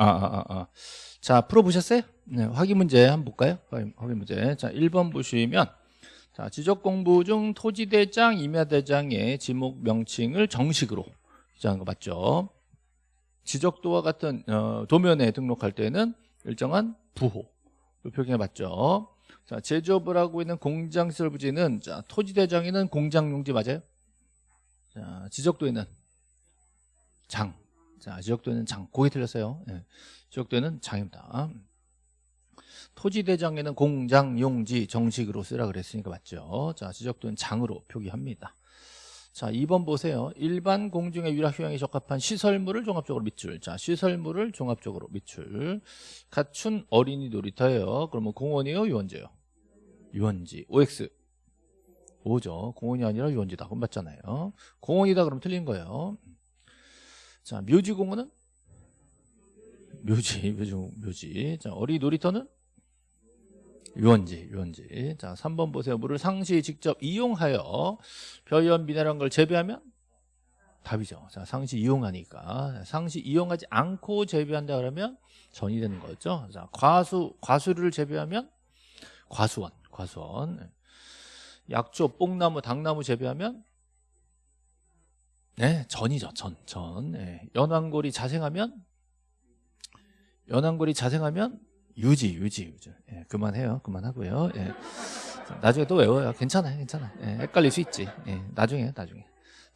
아, 아, 아, 아. 자, 풀어보셨어요? 네, 확인 문제 한번 볼까요? 확인, 문제. 자, 1번 보시면, 자, 지적 공부 중 토지대장, 임야대장의 지목 명칭을 정식으로 기재한 거 맞죠? 지적도와 같은 어, 도면에 등록할 때는 일정한 부호 표기가 맞죠? 자, 제조업을 하고 있는 공장 시설 부지는 자, 토지대장에는 공장 용지 맞아요? 자, 지적도에는 장. 자, 지적도에는 장. 고개 틀렸어요. 예. 지적도에는 장입니다. 토지대장에는 공장 용지 정식으로 쓰라 그랬으니까 맞죠? 자, 지적도는 장으로 표기합니다. 자, 2번 보세요. 일반 공중의 유라 휴양에 적합한 시설물을 종합적으로 밑줄. 자, 시설물을 종합적으로 밑줄. 갖춘 어린이 놀이터예요. 그러면 공원이에요, 유원지예요? 유원지. OX. 오죠. 공원이 아니라 유원지다. 그럼 맞잖아요. 공원이다 그러면 틀린 거예요. 자, 묘지공원은? 묘지, 묘지, 묘지. 자, 어린이 놀이터는? 유원지, 유원지. 자, 3번 보세요. 물을 상시 직접 이용하여 벼연 미네랄한 걸 재배하면? 답이죠. 자, 상시 이용하니까. 상시 이용하지 않고 재배한다 그러면 전이 되는 거죠. 자, 과수, 과수를 재배하면? 과수원, 과수원. 약초, 뽕나무, 당나무 재배하면? 네, 전이죠. 전, 전. 네. 연안골이 자생하면? 연안골이 자생하면? 유지, 유지, 유지. 예, 그만해요. 그만하고요. 예. 나중에 또 외워요. 괜찮아요. 괜찮아요. 예, 헷갈릴 수 있지. 예, 나중에, 나중에.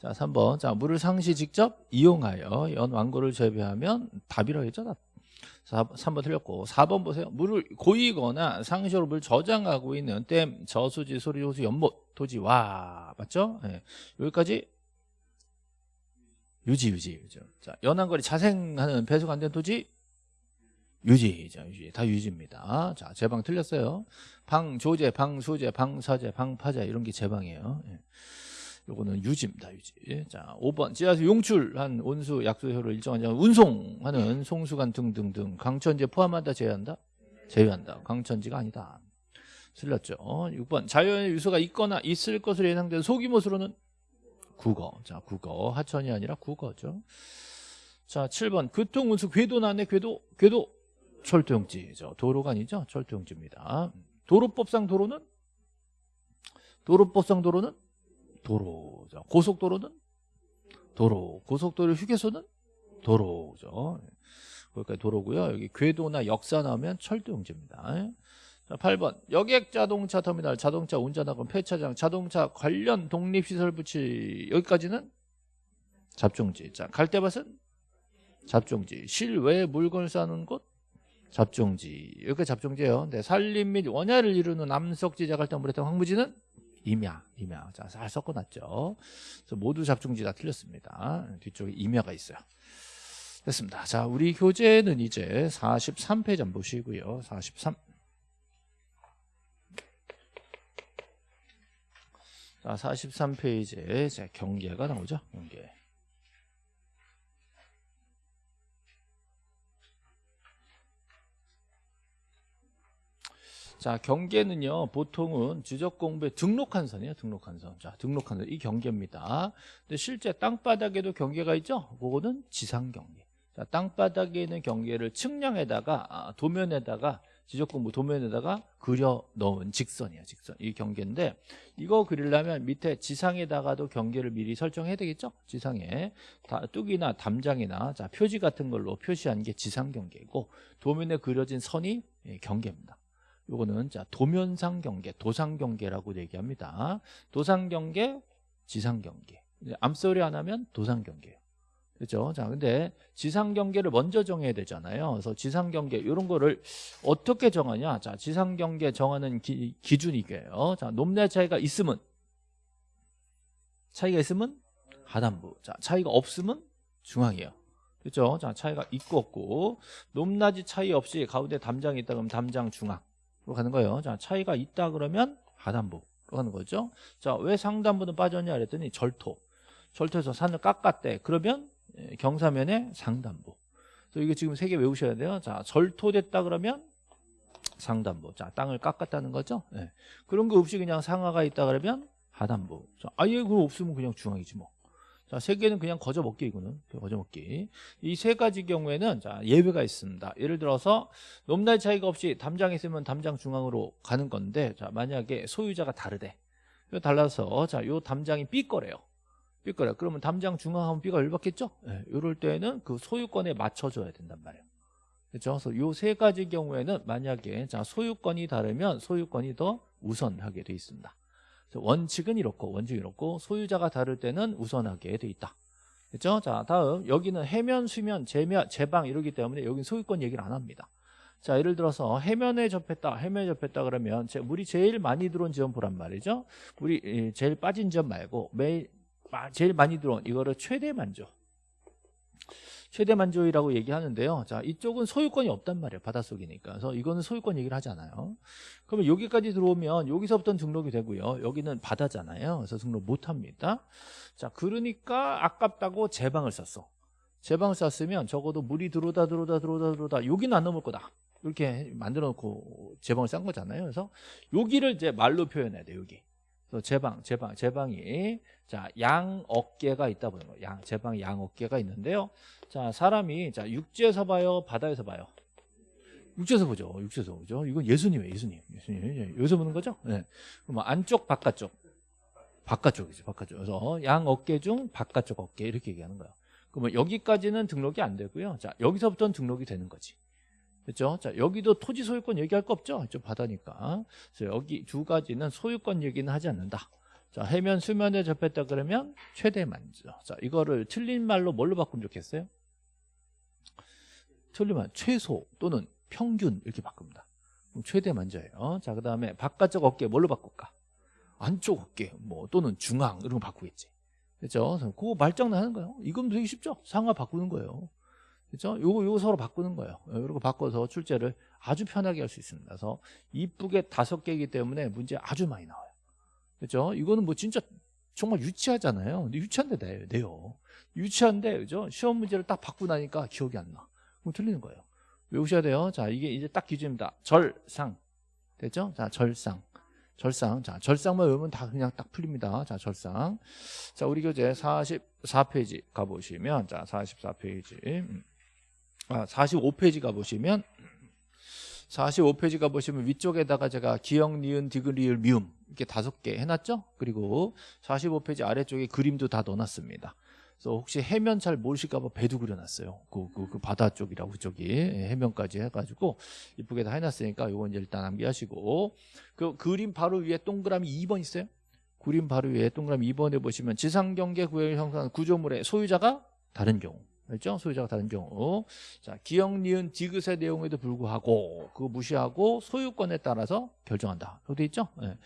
자, 3번. 자, 물을 상시 직접 이용하여 연 완고를 재배하면 답이라고 했죠. 답. 4, 3번 틀렸고 4번 보세요. 물을 고이거나 상시로 물 저장하고 있는 댐, 저수지, 소리호수, 연못, 토지, 와 맞죠? 예. 여기까지 유지, 유지, 유지. 자, 연안거리 자생하는 배수가 안 된 토지 유지, 자, 유지. 다 유지입니다. 자, 제방 틀렸어요. 방, 조제, 방, 수제, 방, 사제, 방, 파제, 이런 게 제방이에요. 예. 요거는 유지입니다, 유지. 자, 5번. 지하수 용출한 온수, 약수효를 일정한 장 운송하는 송수관 등등등. 강천지 포함한다, 제외한다? 제외한다. 강천지가 아니다. 틀렸죠. 6번. 자연의 유소가 있거나 있을 것으로 예상되는 소규모 수로는 국어. 자, 국어. 하천이 아니라 국어죠. 자, 7번. 교통운수 궤도 나네, 궤도, 궤도. 철도용지죠. 도로가 아니죠. 철도용지입니다. 도로법상 도로는 도로법상 도로는 도로죠. 고속도로는 도로. 고속도로 휴게소는 도로죠. 거기까지 도로고요. 여기 궤도나 역사 나오면 철도용지입니다. 자, 8번. 여객 자동차 터미널 자동차 운전학원 폐차장 자동차 관련 독립시설 부치 여기까지는 잡종지. 자, 갈대밭은 잡종지. 실외 물건을 싸는 곳 잡종지. 여기까지 잡종지예요. 네, 산림 및 원야를 이루는 남석지 자갈당 물에탄 황무지는 임야 임야. 자잘 섞어놨죠. 그래서 모두 잡종지 다 틀렸습니다. 뒤쪽에 임야가 있어요. 됐습니다. 자 우리 교재는 이제 43페이지 한번 보시고요. 43 자, 43페이지에 경계가 나오죠 경계 자, 경계는요, 보통은 지적 공부에 등록한 선이에요, 등록한 선. 자, 등록한 선. 이 경계입니다. 근데 실제 땅바닥에도 경계가 있죠? 그거는 지상 경계. 자, 땅바닥에 있는 경계를 측량에다가, 아, 도면에다가, 지적 공부 도면에다가 그려 넣은 직선이에요, 직선. 이 경계인데, 이거 그리려면 밑에 지상에다가도 경계를 미리 설정해야 되겠죠? 지상에. 다, 뚝이나 담장이나, 자, 표지 같은 걸로 표시한 게 지상 경계이고, 도면에 그려진 선이 예, 경계입니다. 요거는 자 도면상 경계, 도상 경계라고 얘기합니다. 도상 경계, 지상 경계. 암소리 안 하면 도상 경계예요. 그렇죠? 자, 근데 지상 경계를 먼저 정해야 되잖아요. 그래서 지상 경계 이런 거를 어떻게 정하냐? 자, 지상 경계 정하는 기, 기준이 이게요. 자, 높낮 차이가 있으면 차이가 있으면 하단부. 자, 차이가 없으면 중앙이에요. 그렇죠? 자, 차이가 있고 없고 높낮이 차이 없이 가운데 담장이 있다 그러면 담장 중앙. 로 가는 거예요. 자, 차이가 있다 그러면 하단부로 가는 거죠. 자, 왜 상단부는 빠졌냐 그랬더니 절토. 절토에서 산을 깎았대. 그러면 예, 경사면에 상단부. 그래서 이게 지금 세 개 외우셔야 돼요. 자, 절토됐다 그러면 상단부. 자, 땅을 깎았다는 거죠. 네. 그런 거 없이 그냥 상하가 있다 그러면 하단부. 자, 아예 그거 없으면 그냥 중앙이지 뭐. 자, 세 개는 그냥 거저 먹기 이거는 거저 먹기. 이 세 가지 경우에는 자 예외가 있습니다. 예를 들어서 높낮이 차이가 없이 담장에 있으면 담장 중앙으로 가는 건데 자 만약에 소유자가 다르대. 이거 달라서 자요 담장이 삐거래요. 삐거래. 그러면 담장 중앙하면 삐가 열받겠죠? 예, 이럴 때는 그 소유권에 맞춰줘야 된단 말이에요. 그렇죠? 그래서 요 세 가지 경우에는 만약에 자 소유권이 다르면 소유권이 더 우선하게 돼 있습니다. 원칙은 이렇고 원칙이 이렇고 소유자가 다를 때는 우선하게 돼 있다. 그렇죠? 자 다음 여기는 해면, 수면, 제면, 제방 이러기 때문에 여기는 소유권 얘기를 안 합니다. 자 예를 들어서 해면에 접했다, 해면에 접했다 그러면 제- 물이 제일 많이 들어온 지점 보란 말이죠. 물이 예, 제일 빠진 지점 말고 매일 마- 제일 많이 들어온 이거를 최대 만조. 최대 만조이라고 얘기하는데요. 자, 이쪽은 소유권이 없단 말이에요. 바닷속이니까. 그래서 이거는 소유권 얘기를 하지 않아요. 그러면 여기까지 들어오면 여기서부터 등록이 되고요. 여기는 바다잖아요. 그래서 등록 못 합니다. 자, 그러니까 아깝다고 제방을 썼어. 제방을 썼으면 적어도 물이 들어오다 들어오다 들어오다 들어오다 여기는 안 넘을 거다. 이렇게 만들어 놓고 제방을 싼 거잖아요. 그래서 여기를 이제 말로 표현해야 돼. 여기. 그래서 제방, 제방, 제방이 자, 양 어깨가 있다 보는 거예요. 양, 제방 양 어깨가 있는데요. 자, 사람이 자, 육지에서 봐요, 바다에서 봐요. 육지에서 보죠. 육지에서 보죠. 이건 예수님이에요, 예수님. 예수님. 예, 여기서 보는 거죠? 네. 그럼 안쪽, 바깥쪽. 바깥쪽이죠, 바깥쪽. 그래서 양 어깨 중 바깥쪽 어깨 이렇게 얘기하는 거예요. 그러면 여기까지는 등록이 안 되고요. 자, 여기서부터는 등록이 되는 거지. 그렇죠? 자, 여기도 토지 소유권 얘기할 거 없죠? 저 바다니까. 그래서 여기 두 가지는 소유권 얘기는 하지 않는다. 자, 해면 수면에 접했다 그러면 최대 만조. 자, 이거를 틀린 말로 뭘로 바꾸면 좋겠어요? 틀리면 최소 또는 평균 이렇게 바꿉니다. 최대 만조예요. 자, 그다음에 바깥쪽 어깨 뭘로 바꿀까? 안쪽 어깨 뭐 또는 중앙 이런 거 바꾸겠지. 그래서 그거 말장난 하는 거예요. 이건 되게 쉽죠? 상하 바꾸는 거예요. 그렇죠? 요거 요거 서로 바꾸는 거예요. 이렇게 바꿔서 출제를 아주 편하게 할 수 있습니다. 그래서 이쁘게 다섯 개이기 때문에 문제 아주 많이 나와요. 그렇죠? 이거는 뭐 진짜 정말 유치하잖아요. 근데 유치한데 내요. 내요. 유치한데 그죠? 시험 문제를 딱 받고 나니까 기억이 안 나. 그럼 틀리는 거예요. 외우셔야 돼요. 자, 이게 이제 딱 기준입니다. 절상. 됐죠? 자, 절상. 절상. 자, 절상만 외우면 다 그냥 딱 풀립니다. 자, 절상. 자, 우리 교재 44페이지 가보시면, 자, 44페이지. 아, 45페이지 가보시면, 45페이지 가보시면 위쪽에다가 제가 기역, 니은, 디귿, 리을, 미음 이렇게 다섯 개 해놨죠? 그리고 45페이지 아래쪽에 그림도 다 넣어놨습니다. 그래서 혹시 해면 잘 모르실까봐 배도 그려놨어요. 그, 그, 그 바다 쪽이라고 그쪽이 예, 해면까지 해가지고 이쁘게 다 해놨으니까 요건 이제 일단 암기하시고 그 그림 바로 위에 동그라미 2번 있어요. 그림 바로 위에 동그라미 2번에 보시면 지상경계 구역을 형성하는 구조물의 소유자가 다른 경우 알죠? 소유자가 다른 경우 자 기억, 니은, 디귿의 내용에도 불구하고 그거 무시하고 소유권에 따라서 결정한다. 그렇게 돼 있죠? 예.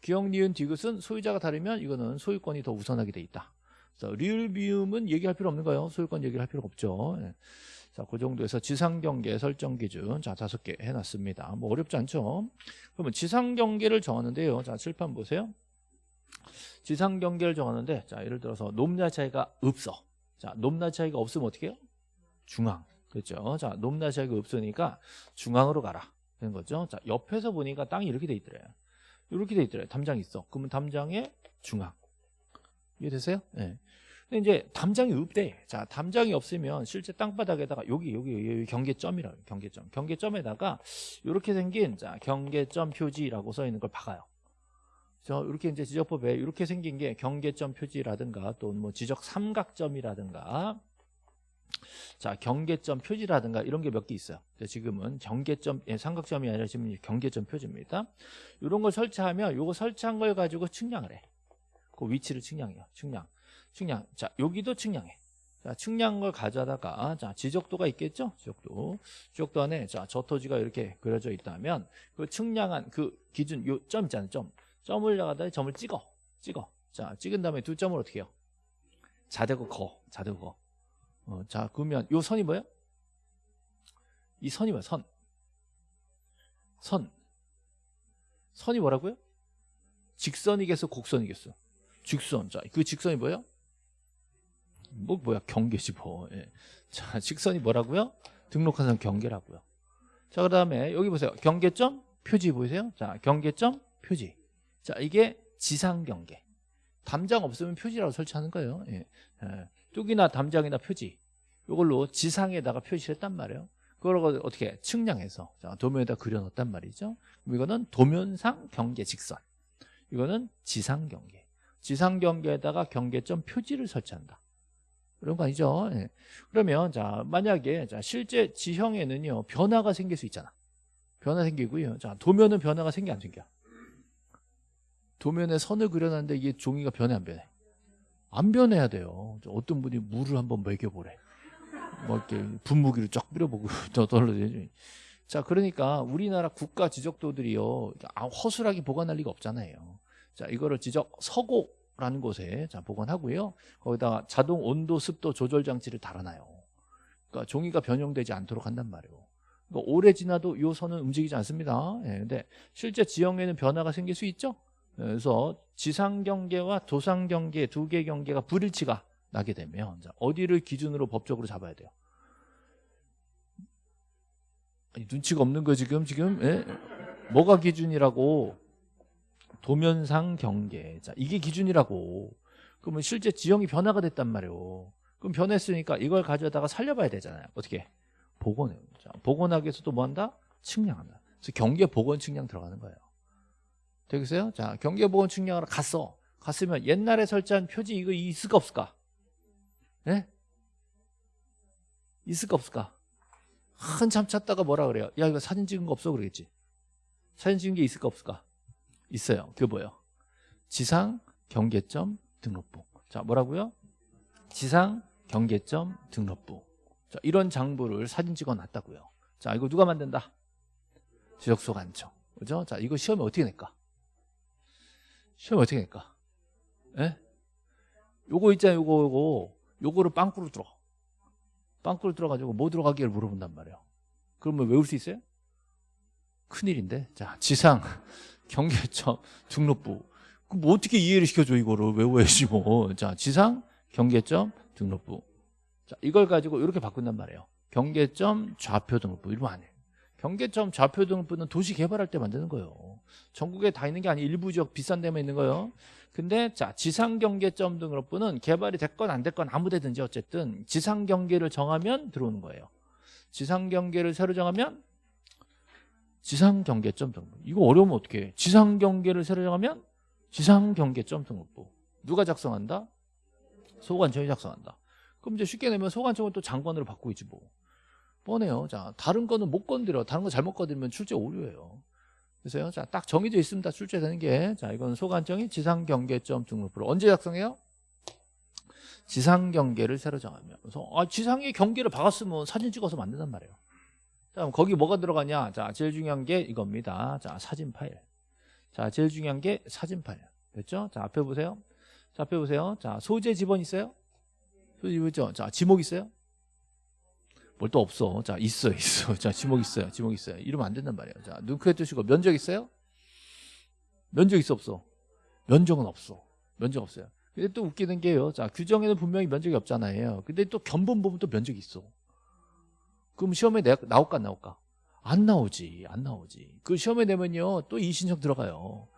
기억, 니은, 디귿은 소유자가 다르면 이거는 소유권이 더 우선하게 돼 있다. 자, 리을 비움은 얘기할 필요 없는 거예요. 소유권 얘기를 할 필요가 없죠. 예. 자, 그 정도에서 지상경계 설정 기준 자 다섯 개 해놨습니다. 뭐 어렵지 않죠? 그러면 지상경계를 정하는데요. 자, 칠판 보세요. 지상경계를 정하는데 자, 예를 들어서 높낮이 차이가 없어. 자, 높낮이 차이가 없으면 어떻게 해요? 중앙. 그렇죠? 자, 높낮이 차이가 없으니까 중앙으로 가라. 되는 거죠. 자, 옆에서 보니까 땅이 이렇게 돼 있더래요. 이렇게 돼 있더래요. 담장이 있어. 그러면 담장의 중앙. 이해되세요? 네. 근데 이제 담장이 없대. 자, 담장이 없으면 실제 땅바닥에다가 여기 여기, 여기 경계점이라고. 경계점. 경계점에다가 이렇게 생긴 자, 경계점 표지라고 써 있는 걸 박아요. 그래서 이렇게 이제 지적법에 이렇게 생긴 게 경계점 표지라든가 또 뭐 지적 삼각점이라든가 자, 경계점 표지라든가 이런 게 몇 개 있어요. 지금은 경계점 예, 삼각점이 아니라 지금 경계점 표지입니다. 이런 걸 설치하면 요거 설치한 걸 가지고 측량을 해. 그 위치를 측량해요. 측량. 측량. 자, 여기도 측량해. 자, 측량한 걸 가져다가 자, 지적도가 있겠죠? 지적도. 지적도 안에 자, 저 토지가 이렇게 그려져 있다면 그 측량한 그 기준 요 점 있잖아요. 점. 점을 나가다 점을 찍어. 찍어. 자, 찍은 다음에 두 점을 어떻게 해요? 자대고 거. 자대고 거. 어, 자, 그러면 요 선이 뭐예요? 이 선이 뭐야? 선. 선. 선이 뭐라고요? 직선이겠어, 곡선이겠어? 직선. 자, 그 직선이 뭐예요? 뭐 뭐야? 경계지 뭐. 예. 자, 직선이 뭐라고요? 등록한 사람 경계라고요. 자, 그 다음에 여기 보세요. 경계점 표지 보이세요? 자, 경계점 표지. 자, 이게 지상 경계. 담장 없으면 표지라고 설치하는 거예요. 예. 예. 뚝이나 담장이나 표지. 이걸로 지상에다가 표시를 했단 말이에요. 그걸 어떻게 측량해서 자, 도면에다 그려놓았단 말이죠. 이거는 도면상 경계 직선. 이거는 지상 경계. 지상 경계에다가 경계점 표지를 설치한다. 그런 거 아니죠? 예. 그러면 자 만약에 자 실제 지형에는요 변화가 생길 수 있잖아. 변화 생기고요. 자 도면은 변화가 생겨 안 생겨? 도면에 선을 그려놨는데 이게 종이가 변해 안 변해? 안 변해야 돼요. 어떤 분이 물을 한번 먹여보래. 뭐 이렇게 분무기를 쫙 뿌려보고 저 떨어지지. 자 그러니까 우리나라 국가 지적도들이요 아, 허술하게 보관할 리가 없잖아요. 자 이거를 지적 서고라는 곳에 자 보관하고요. 거기다가 자동 온도 습도 조절 장치를 달아놔요. 그러니까 종이가 변형되지 않도록 한단 말이에요. 그러니까 오래 지나도 이 선은 움직이지 않습니다. 예, 근데 실제 지형에는 변화가 생길 수 있죠. 그래서 지상 경계와 도상 경계 두 개 경계가 불일치가 나게 되면 자, 어디를 기준으로 법적으로 잡아야 돼요? 아니, 눈치가 없는 거 지금? 지금? 예? 뭐가 기준이라고? 도면상 경계. 자 이게 기준이라고. 그러면 실제 지형이 변화가 됐단 말이에요 그럼 변했으니까 이걸 가져다가 살려봐야 되잖아요. 어떻게? 복원해요. 자, 복원하기 위해서 또 뭐 한다? 측량한다. 그래서 경계 복원 측량 들어가는 거예요 되겠어요? 자 경계 복원 측량하러 갔어. 갔으면 옛날에 설치한 표지 이거 있을까 없을까? 예? 있을까 없을까? 한참 찾다가 뭐라 그래요? 야 이거 사진 찍은 거 없어? 그러겠지. 사진 찍은 게 있을까 없을까? 있어요. 그게 뭐예요? 지상 경계점 등록부 자 뭐라고요? 지상 경계점 등록부 자 이런 장부를 사진 찍어 놨다고요. 자 이거 누가 만든다? 지적소 관청. 그죠? 자 이거 시험에 어떻게 낼까 시험에 어떻게 낼까? 예? 요거 있잖아요 요거 요거. 요거를 빵꾸로 들어. 빵꾸로 들어가지고 뭐 들어가기를 물어본단 말이에요 그러면 외울 수 있어요? 큰일인데. 자 지상 경계점 등록부. 그럼 뭐 어떻게 이해를 시켜줘 이거를? 외워야지 뭐자 지상 경계점 등록부. 자 이걸 가지고 이렇게 바꾼단 말이에요. 경계점 좌표 등록부. 이러면 안 해 경계점 좌표 등록부는 도시 개발할 때 만드는 거예요. 전국에 다 있는 게 아니 일부 지역 비싼 데만 있는 거예요. 근데 자 지상 경계점 등록부는 개발이 됐건 안 됐건 아무 데든지 어쨌든 지상 경계를 정하면 들어오는 거예요. 지상 경계를 새로 정하면 지상 경계점 등록부 이거 어려우면 어떻게 해. 지상 경계를 새로 정하면 지상 경계점 등록부 누가 작성한다? 소관청이 작성한다. 그럼 이제 쉽게 내면 소관청은 또 장관으로 바꾸고 있지 뭐 뻔해요. 자 다른 거는 못 건드려. 다른 거 잘못 건드리면 출제 오류예요. 그래서요 자 딱 정해져 있습니다. 출제되는 게 자 이건 소관청이 지상경계점 등록부를 언제 작성해요? 지상경계를 새로 정하면. 그래서 아 지상의 경계를 박았으면 사진 찍어서 만든단 말이에요. 자 그럼 거기 뭐가 들어가냐? 자 제일 중요한 게 이겁니다. 자 사진 파일. 자 제일 중요한 게 사진 파일. 됐죠? 자 앞에 보세요. 자 앞에 보세요. 자 소재 지번 있어요? 소재 지번 있죠? 자 지목 있어요? 뭘 또 없어. 자, 있어, 있어. 자, 지목 있어요. 지목 있어요. 이러면 안 된단 말이에요. 자, 눈 크게 뜨시고 면적 있어요? 면적 있어, 없어? 면적은 없어. 면적 없어요. 근데 또 웃기는 게요. 자, 규정에는 분명히 면적이 없잖아요. 근데 또 견본 보면 또 면적이 있어. 그럼 시험에 내, 나올까, 안 나올까? 안 나오지. 안 나오지. 그 시험에 내면요. 또 이신청 들어가요.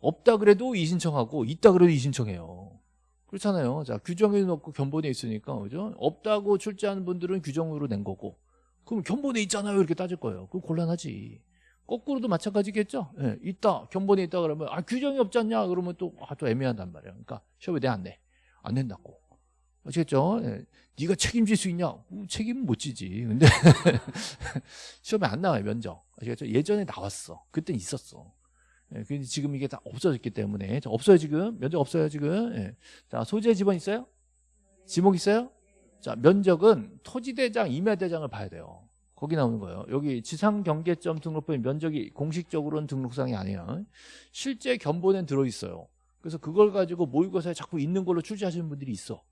없다 그래도 이신청하고 있다 그래도 이신청해요. 그렇잖아요. 자, 규정에 넣고 견본에 있으니까, 그죠? 없다고 출제하는 분들은 규정으로 낸 거고, 그럼 견본에 있잖아요. 이렇게 따질 거예요. 그럼 곤란하지. 거꾸로도 마찬가지겠죠? 예, 있다. 견본에 있다 그러면, 아, 규정이 없지 않냐? 그러면 또, 아, 또 애매하단 말이에요. 그러니까, 시험에 내 안 내. 안 낸다고. 아시겠죠? 예. 네가 책임질 수 있냐? 어, 책임은 못 지지. 근데, 시험에 안 나와요, 면접. 아시겠죠? 예전에 나왔어. 그때 있었어. 예, 근데 지금 이게 다 없어졌기 때문에 자, 없어요 지금 면적 없어요 지금 예. 자 소재 지번 있어요? 지목 있어요? 자 면적은 토지대장 임야대장을 봐야 돼요 거기 나오는 거예요 여기 지상경계점 등록부의 면적이 공식적으로는 등록상이 아니에요 실제 견본엔 들어있어요 그래서 그걸 가지고 모의고사에 자꾸 있는 걸로 출제하시는 분들이 있어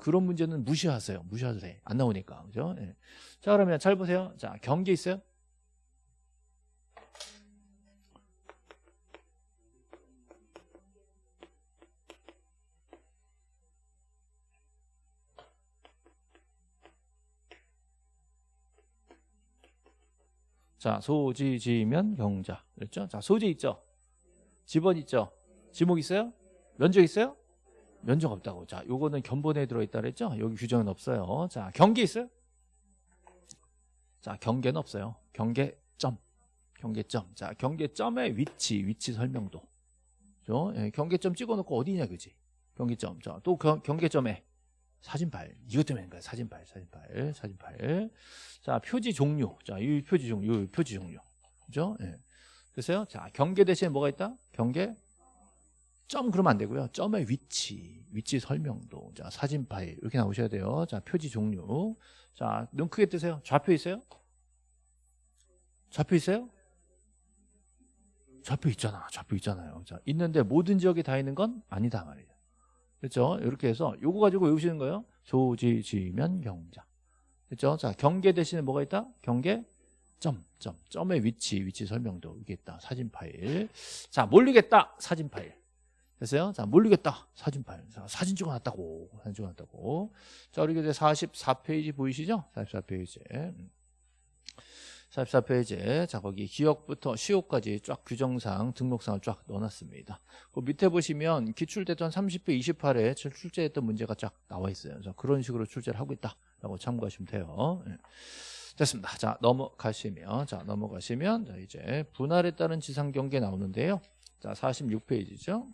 그런 문제는 무시하세요 무시하도 돼안 나오니까 그죠? 예. 자 그러면 잘 보세요 자 경계 있어요? 자, 소지지면 경자. 그랬죠? 자, 소재 있죠? 지번 있죠? 지목 있어요? 면적 있어요? 면적 없다고. 자, 요거는 견본에 들어있다 그랬죠? 여기 규정은 없어요. 자, 경계 있어요? 자, 경계는 없어요. 경계점. 경계점. 자, 경계점의 위치, 위치 설명도. 그죠? 예, 경계점 찍어놓고 어디냐, 그지? 경계점. 자, 또 경, 경계점에 사진팔. 이것 때문에 거야. 사진팔, 사진팔, 사진팔. 자, 표지 종류. 자, 이 표지 종류, 이 표지 종류. 그죠? 예. 그래서요. 자, 경계 대신에 뭐가 있다? 경계 점 그러면 안 되고요. 점의 위치, 위치 설명도. 자, 사진 파일 이렇게 나오셔야 돼요. 자, 표지 종류. 자, 눈 크게 뜨세요. 좌표 있어요? 좌표 있어요? 좌표 있잖아. 좌표 있잖아요. 자, 있는데 모든 지역에 다 있는 건 아니다 말이에요. 그렇죠? 이렇게 해서 요거 가지고 외우시는 거예요. 조지지면 경자. 그렇죠? 자, 경계 대신에 뭐가 있다? 경계 점, 점, 점의 위치, 위치 설명도 이게 있다. 사진 파일. 자, 모르겠다. 사진 파일. 됐어요? 자, 모르겠다. 사진 파일. 자, 사진 찍어놨다고. 사진 찍어놨다고. 자, 우리 이제 44페이지 보이시죠? 44페이지. 44페이지. 자, 거기 기억부터 시효까지 쫙 규정상, 등록상을 쫙 넣어놨습니다. 그 밑에 보시면 기출됐던 30배 28회 출제했던 문제가 쫙 나와 있어요. 자, 그런 식으로 출제를 하고 있다라고 참고하시면 돼요. 예. 됐습니다. 자, 넘어가시면, 자, 넘어가시면, 자, 이제 분할에 따른 지상 경계 나오는데요. 자, 46페이지죠.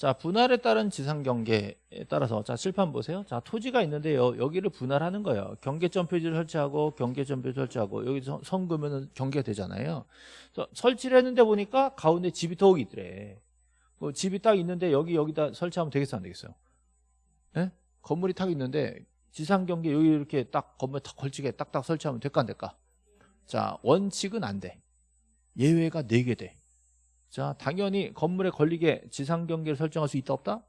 자, 분할에 따른 지상 경계에 따라서 자, 칠판 보세요. 자, 토지가 있는데요. 여기를 분할하는 거예요. 경계점 표지를 설치하고 경계점 표지 설치하고 여기서 선 그으면 경계가 되잖아요. 설치를 했는데 보니까 가운데 집이 더 있더래. 그 집이 딱 있는데 여기 여기다 설치하면 되겠어 안 되겠어요? 예? 건물이 딱 있는데 지상 경계 여기 이렇게 딱 건물 딱 걸치게 딱딱 설치하면 될까 안 될까? 자, 원칙은 안 돼. 예외가 4개 돼. 자, 당연히 건물에 걸리게 지상 경계를 설정할 수 있다 없다?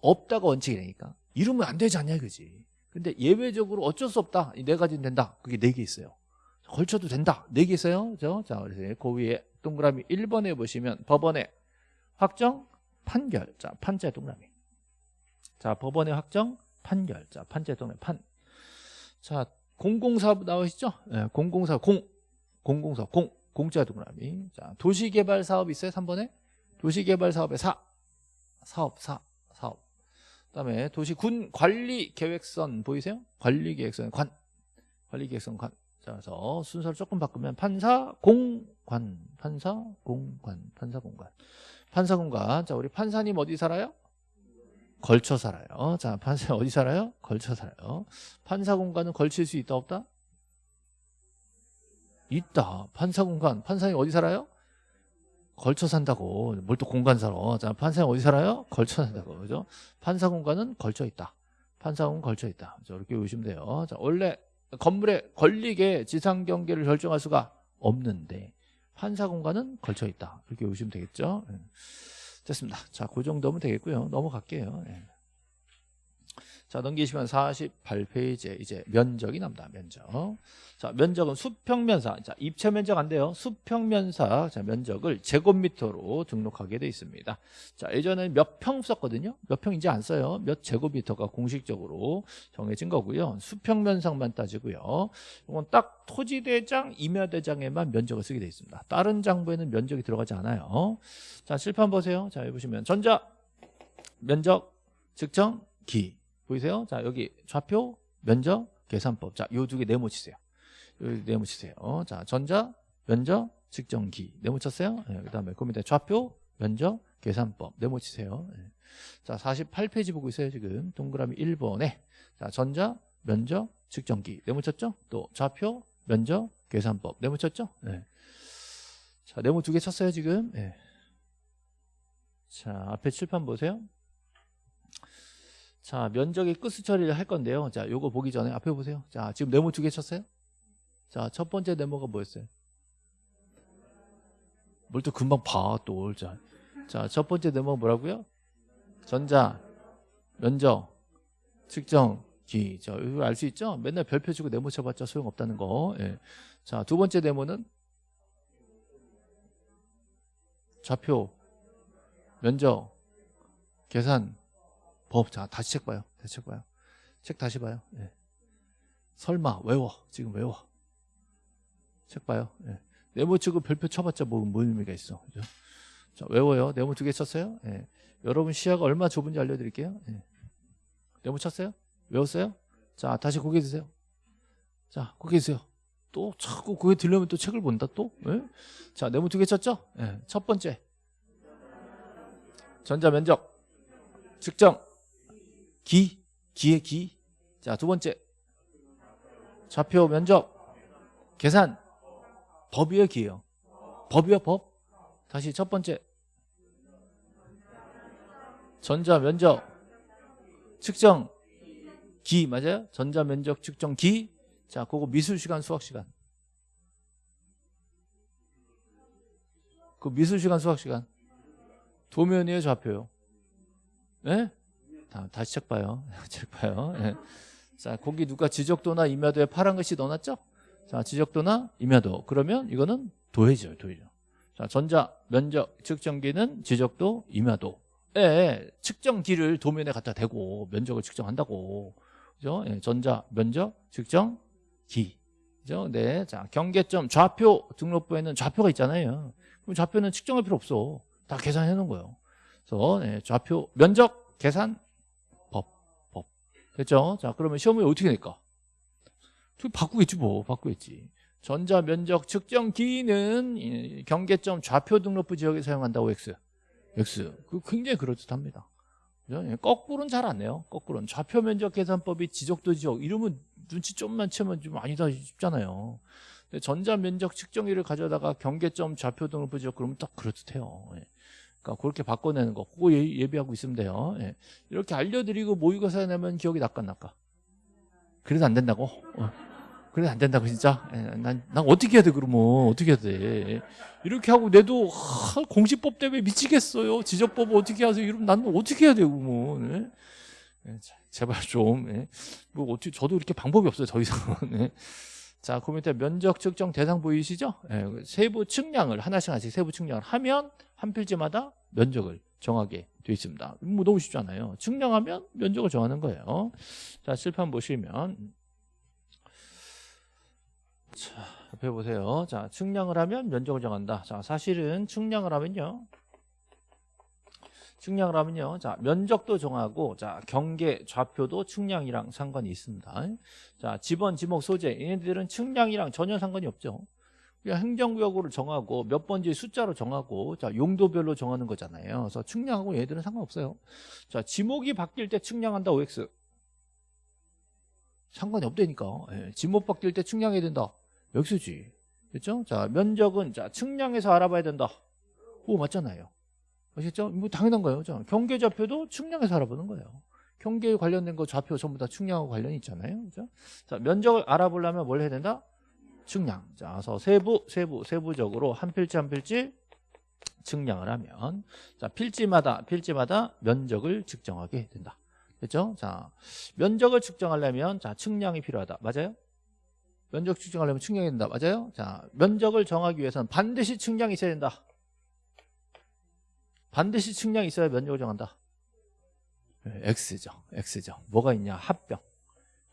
없다가 원칙이니까. 이러면 안 되지 않냐 이거지. 근데 예외적으로 어쩔 수 없다. 이 네 가지는 된다. 그게 네 개 있어요. 걸쳐도 된다. 네 개 있어요. 그죠? 자, 그래서 그 위에 동그라미 1번에 보시면 법원의 확정 판결. 자, 판자 동그라미. 자, 법원의 확정 판결. 자, 판자 동그라미 판. 자, 공공사업 나오시죠? 네, 공공사업 공짜 동그라미. 자, 도시개발 사업 있어요? 3번에? 도시개발 사업의 사. 사업, 사, 사업. 그 다음에 도시군 관리계획선 보이세요? 관리계획선 관. 관리계획선 관. 자, 그래서 순서를 조금 바꾸면 판사, 공관. 판사, 공관. 판사, 공관. 판사, 공관. 자, 우리 판사님 어디 살아요? 걸쳐 살아요. 자, 판사 어디 살아요? 걸쳐 살아요. 판사 공간은 걸칠 수 있다 없다? 있다. 판사 공간. 판사님 어디 살아요? 걸쳐 산다고. 뭘 또 공간 살아. 자, 판사님 어디 살아요? 걸쳐 산다고. 그죠? 판사 공간은 걸쳐 있다. 판사 공간 걸쳐 있다. 자, 이렇게 보시면 돼요. 자, 원래 건물에 걸리게 지상 경계를 결정할 수가 없는데 판사 공간은 걸쳐 있다. 이렇게 보시면 되겠죠? 예. 됐습니다. 자, 그 정도면 되겠고요. 넘어갈게요. 예. 자, 넘기시면 48페이지에 이제 면적이 납니다. 면적. 자, 면적은 수평면사. 자, 입체 면적 안 돼요. 수평면사. 자, 면적을 제곱미터로 등록하게 돼 있습니다. 자, 예전에 몇 평 썼거든요. 몇 평 이제 안 써요. 몇 제곱미터가 공식적으로 정해진 거고요. 수평면상만 따지고요. 이건 딱 토지대장, 임야대장에만 면적을 쓰게 돼 있습니다. 다른 장부에는 면적이 들어가지 않아요. 자, 실판 보세요. 자, 여기 보시면 전자 면적 측정 기 보이세요? 자, 여기 좌표 면적 계산법. 자, 요 두 개 네모 치세요. 여기 네모 치세요. 자, 전자, 면적, 측정기. 네모 쳤어요? 네, 그 다음에 그 밑에 좌표, 면적, 계산법. 네모 치세요. 네. 자, 48페이지 보고 있어요, 지금. 동그라미 1번에. 자, 전자, 면적, 측정기. 네모 쳤죠? 또 좌표, 면적, 계산법. 네모 쳤죠? 네. 자, 네모 두 개 쳤어요, 지금. 네. 자, 앞에 칠판 보세요. 자, 면적의 끝수 처리를 할 건데요. 자, 요거 보기 전에 앞에 보세요. 자, 지금 네모 두 개 쳤어요? 자, 첫 번째 네모가 뭐였어요? 뭘 또 금방 봐, 또. 자, 자, 첫 번째 네모 뭐라고요? 전자, 면적, 측정, 기. 자, 이거 알 수 있죠? 맨날 별표 주고 네모 쳐봤자 소용없다는 거. 예. 자, 두 번째 네모는 좌표, 면적, 계산, 법. 자, 다시 책 봐요. 다시 책 봐요. 책 다시 봐요. 예. 설마, 외워. 지금 외워. 책 봐요. 예. 네모 치고 별표 쳐봤자 뭐, 뭔 의미가 있어. 그죠? 자, 외워요. 네모 두 개 쳤어요? 예. 여러분 시야가 얼마 좁은지 알려드릴게요. 예. 네모 쳤어요? 외웠어요? 자, 다시 고개 드세요. 자, 고개 드세요. 또 자꾸 고개 들려면 또 책을 본다 또? 예? 자, 네모 두 개 쳤죠? 예. 첫 번째. 전자 면적. 측정. 기. 기의 기. 자, 두 번째. 좌표 면적. 계산. 법이에요, 기예요. 법이요, 법. 다시 첫 번째. 전자 면적. 측정. 기 맞아요? 전자 면적 측정 기. 자, 그거 미술 시간 수학 시간. 그 미술 시간 수학 시간. 도면이에요, 좌표요. 예? 다, 다시 책 봐요. 책 봐요. 예. 자, 거기 누가 지적도나 임야도에 파란 글씨 넣어놨죠? 자, 지적도나 임야도. 그러면 이거는 도해죠, 도해죠. 자, 전자 면적 측정기는 지적도 임야도. 예, 측정기를 도면에 갖다 대고 면적을 측정한다고. 그죠? 예, 전자 면적 측정기. 그죠? 네. 자, 경계점 좌표 등록부에는 좌표가 있잖아요. 그럼 좌표는 측정할 필요 없어. 다 계산해 놓은 거예요. 그래서 네, 좌표 면적 계산. 됐죠? 자, 그러면 시험을 어떻게 낼까? 바꾸겠지 뭐. 바꾸겠지. 전자 면적 측정기는 이 경계점 좌표 등록부 지역에 사용한다고 X. X. 그 굉장히 그럴듯합니다. 예, 거꾸로는 잘 안 내요. 거꾸로는 좌표 면적 계산법이 지적도 지역 이러면 눈치 좀만 채면 좀 아니다 싶잖아요. 근데 전자 면적 측정기를 가져다가 경계점 좌표 등록부 지역 그러면 딱 그럴듯해요. 예. 그러니까 그렇게 바꿔내는 거 그거 예, 예비하고 있으면 돼요. 예. 이렇게 알려드리고 모의고사에 내면 기억이 낚까. 그래도 안 된다고? 어. 그래도 안 된다고 진짜? 예, 난, 난 어떻게 해야 돼 그러면 어떻게 해야 돼 이렇게 하고 내도 하, 공시법 때문에 미치겠어요 지적법 어떻게 하세요 이러면 나는 어떻게 해야 되고 뭐 예? 예, 자, 제발 좀뭐 예. 뭐 어떻게 저도 이렇게 방법이 없어요 더 이상은 예. 자, 그 밑에 면적 측정 대상 보이시죠? 예, 세부 측량을 하나씩 하나씩 세부 측량을 하면 한 필지마다 면적을 정하게 되어 있습니다. 뭐 너무 쉽잖아요. 측량하면 면적을 정하는 거예요. 자, 실판 보시면 자, 옆에 보세요. 자, 측량을 하면 면적을 정한다. 자, 사실은 측량을 하면요. 측량을 하면요. 자, 면적도 정하고, 자, 경계, 좌표도 측량이랑 상관이 있습니다. 자, 지번, 지목, 소재. 얘네들은 측량이랑 전혀 상관이 없죠. 그냥 행정구역으로 정하고, 몇 번지 숫자로 정하고, 자, 용도별로 정하는 거잖아요. 그래서 측량하고 얘들은 상관없어요. 자, 지목이 바뀔 때 측량한다, OX. 상관이 없다니까. 예, 지목 바뀔 때 측량해야 된다. X지. 됐죠? 자, 면적은, 자, 측량해서 알아봐야 된다. 오, 맞잖아요. 아시겠죠? 뭐 당연한 거예요. 자, 경계 좌표도 측량해서 알아보는 거예요. 경계에 관련된 거 좌표 전부 다 측량하고 관련이 있잖아요. 그죠? 자, 면적을 알아보려면 뭘 해야 된다? 측량. 자, 그래서 세부, 세부, 세부적으로 한 필지 한 필지 측량을 하면 자, 필지마다 필지마다 면적을 측정하게 된다. 됐죠? 자, 면적을 측정하려면 자, 측량이 필요하다. 맞아요? 면적 측정하려면 측량이 된다. 맞아요? 자, 면적을 정하기 위해서는 반드시 측량이 있어야 된다. 반드시 측량이 있어야 면적을 정한다. 네, X죠. X죠. 뭐가 있냐? 합병.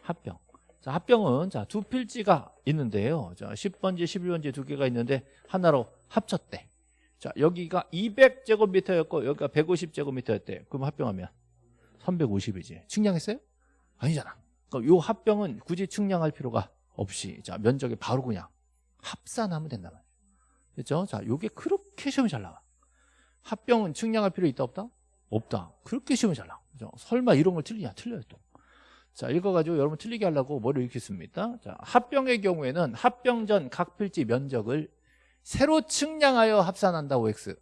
합병. 자, 합병은 자, 두 필지가 있는데요. 자, 10번지, 11번지 두 개가 있는데 하나로 합쳤대. 자, 여기가 200제곱미터였고 여기가 150제곱미터였대. 그럼 합병하면 350이지. 측량했어요? 아니잖아. 그러니까 요 합병은 굳이 측량할 필요가 없이 자, 면적에 바로 그냥 합산하면 된단 말이에요. 그렇죠? 자, 요게 그렇게 시험이 잘 나와. 합병은 측량할 필요 있다 없다? 없다. 그렇게 시험이 잘 나와. 그죠? 설마 이런 걸 틀리냐? 틀려요 또. 자, 읽어가지고 여러분 틀리게 하려고 뭐를 읽겠습니다. 자, 합병의 경우에는 합병 전 각 필지 면적을 새로 측량하여 합산한다고 X.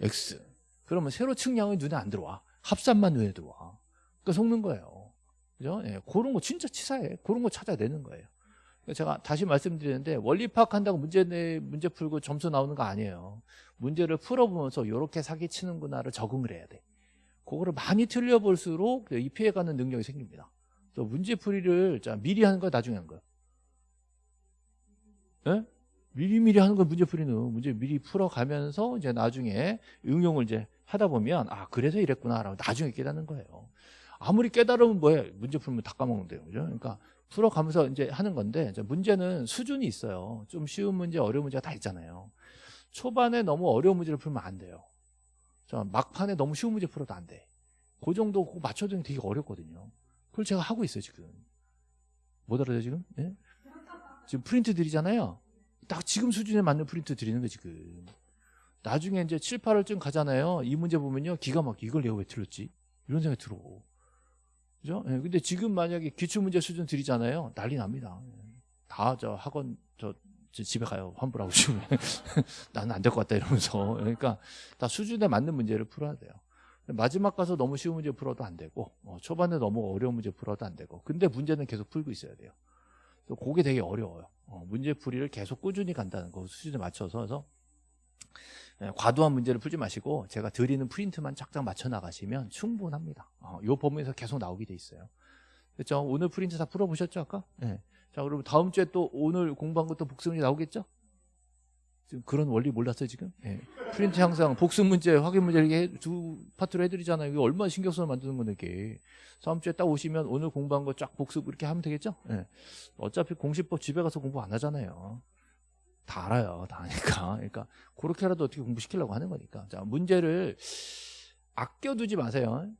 X. 그러면 새로 측량은 눈에 안 들어와. 합산만 눈에 들어와. 그러니까 속는 거예요. 그죠? 예, 그런 거 진짜 치사해. 그런 거 찾아내는 거예요. 제가 다시 말씀드리는데 원리 파악한다고 문제 내 문제 풀고 점수 나오는 거 아니에요. 문제를 풀어보면서 이렇게 사기치는구나를 적응을 해야 돼. 그거를 많이 틀려볼수록 이 피해가는 능력이 생깁니다. 또 문제 풀이를 자, 미리 하는 거야, 나중에 하는 거야? 예? 미리미리 하는 건 문제 풀이는 문제 미리 풀어가면서 이제 나중에 응용을 이제 하다 보면 아 그래서 이랬구나라고 나중에 깨닫는 거예요. 아무리 깨달으면 뭐해 문제 풀면 다 까먹으면 돼요, 그죠? 그러니까 풀어가면서 이제 하는 건데 문제는 수준이 있어요. 좀 쉬운 문제, 어려운 문제가 다 있잖아요. 초반에 너무 어려운 문제를 풀면 안 돼요. 자, 막판에 너무 쉬운 문제 풀어도 안 돼. 그 정도 그거 맞춰주는 게 되게 어렵거든요. 그걸 제가 하고 있어요, 지금. 못 알아요, 지금? 예? 지금 프린트 드리잖아요. 딱 지금 수준에 맞는 프린트 드리는 거 지금. 나중에 이제 7, 8월쯤 가잖아요. 이 문제 보면요. 기가 막히게 이걸 내가 왜 틀렸지? 이런 생각이 들어. 그죠? 예, 근데 지금 만약에 기출문제 수준 드리잖아요. 난리 납니다. 다 저 학원 저, 저 집에 가요. 환불하고 싶으면. 나는 안 될 것 같다 이러면서. 그러니까 다 수준에 맞는 문제를 풀어야 돼요. 마지막 가서 너무 쉬운 문제 풀어도 안 되고 어, 초반에 너무 어려운 문제 풀어도 안 되고 근데 문제는 계속 풀고 있어야 돼요. 또 그게 되게 어려워요. 어, 문제 풀이를 계속 꾸준히 간다는 거 수준에 맞춰서 그래서 예, 과도한 문제를 풀지 마시고 제가 드리는 프린트만 쫙쫙 맞춰 나가시면 충분합니다. 어, 이 범위에서 계속 나오게 돼 있어요. 그렇죠? 오늘 프린트 다 풀어보셨죠 아까? 네. 자 그러면 다음 주에 또 오늘 공부한 것도 복습 문제 나오겠죠? 지금 그런 원리 몰랐어요 지금? 예. 프린트 항상 복습 문제, 확인 문제 이렇게 해- 두 파트로 해드리잖아요. 이게 얼마나 신경 써서 만드는 건데 이게. 다음 주에 딱 오시면 오늘 공부한 거 쫙 복습 이렇게 하면 되겠죠? 예. 어차피 공시법 집에 가서 공부 안 하잖아요. 다 알아요. 다 아니까. 그러니까 그렇게라도 어떻게 공부시키려고 하는 거니까. 자, 문제를 아껴두지 마세요.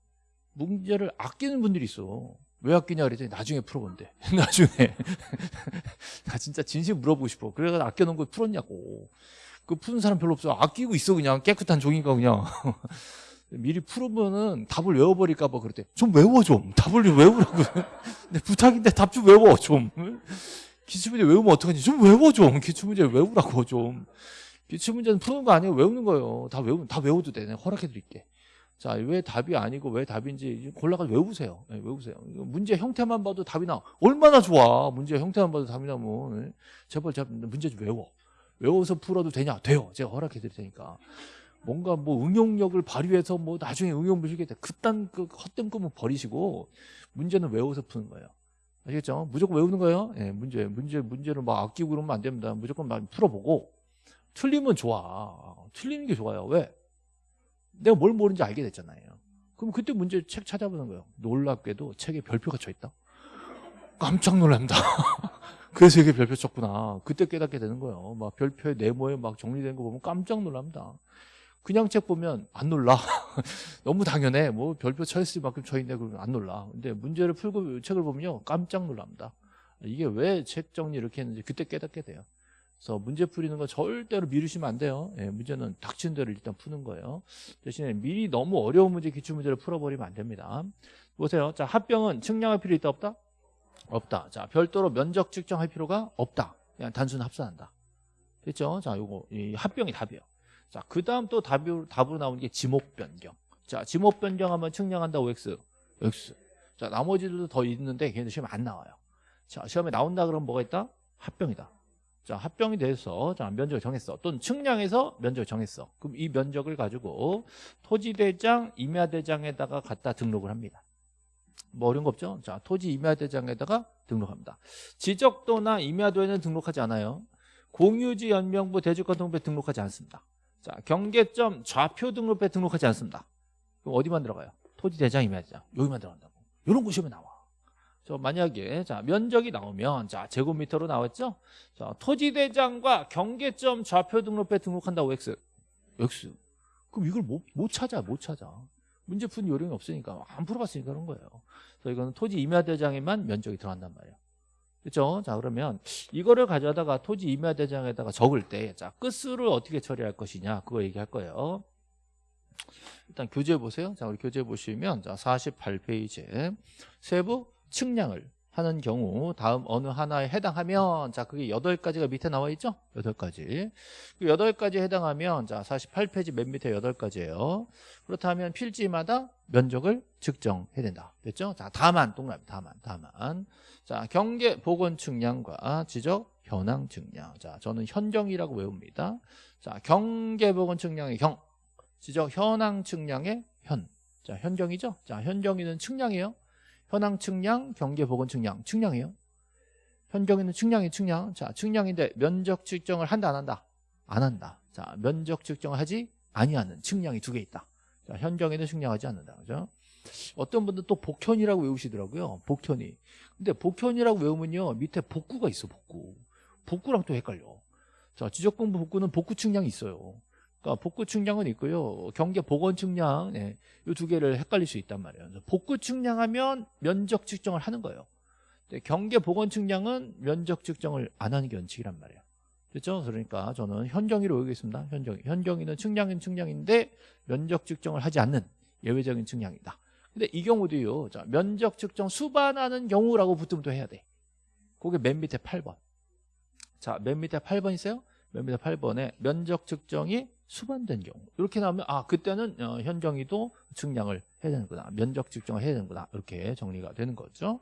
문제를 아끼는 분들이 있어. 왜 아끼냐 그랬더니 나중에 풀어본대. 나중에. 나 진짜 진심 물어보고 싶어. 그래서 아껴놓은 거 풀었냐고. 그 푸는 사람 별로 없어. 아끼고 있어 그냥 깨끗한 종이가 그냥. 미리 풀으면은 답을 외워버릴까 봐 그랬대. 좀 외워 좀. 답을 좀 외우라고. 근데 부탁인데 답 좀 외워 좀. 기출문제 외우면 어떡하지? 좀 외워 좀. 기출문제 외우라고 좀. 기출문제는 푸는 거 아니에요. 외우는 거예요. 다 외우, 다 외워도 돼. 내가 허락해 드릴게. 자, 왜 답이 아니고 왜 답인지 골라가 외우세요. 네, 외우세요. 문제 형태만 봐도 답이 나. 얼마나 좋아. 문제 형태만 봐도 답이 나면. 네. 제발, 제발 문제 좀 외워. 외워서 풀어도 되냐? 돼요. 제가 허락해 드릴 테니까. 뭔가 뭐 응용력을 발휘해서 뭐 나중에 응용 보시겠다. 그딴 그 헛된 꿈은 버리시고 문제는 외워서 푸는 거예요. 아시겠죠? 무조건 외우는 거예요. 예, 문제, 문제, 문제를 막 아끼고 그러면 안 됩니다. 무조건 막 풀어보고 틀리면 좋아. 틀리는 게 좋아요. 왜? 내가 뭘 모르는지 알게 됐잖아요. 그럼 그때 문제 책 찾아보는 거예요. 놀랍게도 책에 별표가 쳐 있다. 깜짝 놀랍니다. 그래서 이게 별표 쳤구나. 그때 깨닫게 되는 거예요. 막 별표의 네모에 막 정리된 거 보면 깜짝 놀랍니다. 그냥 책 보면 안 놀라. 너무 당연해. 뭐 별표 쳐 있을 만큼 쳐 있네. 그러면 안 놀라. 근데 문제를 풀고 책을 보면요. 깜짝 놀랍니다. 이게 왜 책 정리 이렇게 했는지 그때 깨닫게 돼요. 그래서 문제 풀이는 거 절대로 미루시면 안 돼요. 예, 문제는 닥친 대로 일단 푸는 거예요. 대신에 미리 너무 어려운 문제, 기출 문제를 풀어버리면 안 됩니다. 보세요. 자, 합병은 측량할 필요 있다 없다? 없다. 자, 별도로 면적 측정할 필요가 없다. 그냥 단순 합산한다. 됐죠? 자, 요거 이 합병이 답이에요. 자, 그 다음 또 답으로, 답으로 나오는 게 지목 변경. 자, 지목 변경하면 측량한다고 X. X. 자, 나머지들도 더 있는데 걔네들 시험에 안 나와요. 자, 시험에 나온다 그러면 뭐가 있다? 합병이다. 자, 합병이 돼서 자, 면적을 정했어. 또는 측량해서 면적을 정했어. 그럼 이 면적을 가지고 토지대장, 임야대장에다가 갖다 등록을 합니다. 뭐 어려운 거 없죠? 자, 토지 임야대장에다가 등록합니다. 지적도나 임야도에는 등록하지 않아요. 공유지 연명부 대주권 등록부에 등록하지 않습니다. 자, 경계점 좌표 등록부에 등록하지 않습니다. 그럼 어디만 들어가요? 토지대장, 임야대장. 여기만 들어간다고. 이런 거 시험에 나와. 저 만약에 자 면적이 나오면 자 제곱미터로 나왔죠? 자 토지대장과 경계점 좌표 등록부에 등록한다고 x x 그럼 이걸 못, 못 찾아 못 찾아 문제 푸는 요령이 없으니까 안 풀어봤으니까 그런 거예요. 그래서 이거는 토지 임야대장에만 면적이 들어간단 말이에요. 그렇죠? 자 그러면 이거를 가져다가 토지 임야대장에다가 적을 때 자 끝수를 어떻게 처리할 것이냐 그거 얘기할 거예요. 일단 교재 보세요. 자 우리 교재 보시면 자 48페이지에 세부 측량을 하는 경우 다음 어느 하나에 해당하면 자 그게 8가지가 밑에 나와 있죠? 8가지. 그 8가지에 해당하면 자 48페이지 맨 밑에 8가지예요. 그렇다면 필지마다 면적을 측정해야 된다. 됐죠? 자 다만 동그라미 다만 다만 자 경계 보건 측량과 지적 현황 측량. 자 저는 현경이라고 외웁니다. 자 경계 보건 측량의 경 지적 현황 측량의 현. 자 현경이죠? 자 현경이는 측량이에요. 현황 측량, 경계 보건 측량, 측량이에요. 현경에는 측량이 측량. 자, 측량인데 면적 측정을 한다 안 한다? 안 한다. 자, 면적 측정을 하지 아니하는 측량이 두 개 있다. 자, 현경에는 측량하지 않는다. 그죠? 어떤 분들 또 복현이라고 외우시더라고요. 복현이. 근데 복현이라고 외우면요. 밑에 복구가 있어, 복구. 복구랑 또 헷갈려. 자, 지적공부 복구는 복구 측량이 있어요. 그러니까 복구 측량은 있고요. 경계 복원 측량 네, 이두 개를 헷갈릴 수 있단 말이에요. 복구 측량하면 면적 측정을 하는 거예요. 경계 복원 측량은 면적 측정을 안 하는 게 원칙이란 말이에요. 됐죠? 그러니까 저는 현경이로 외우겠습니다. 현경이. 현경이는 측량인 측량인데 면적 측정을 하지 않는 예외적인 측량이다. 근데 이 경우도요. 자, 면적 측정 수반하는 경우라고 붙으면 또 해야 돼. 그게 맨 밑에 8번. 자, 맨 밑에 8번 있어요? 맨 밑에 8번에 면적 측정이 수반된 경우. 이렇게 나오면 아, 그때는 어, 현경이도 측량을 해야 되는구나. 면적 측정을 해야 되는구나. 이렇게 정리가 되는 거죠.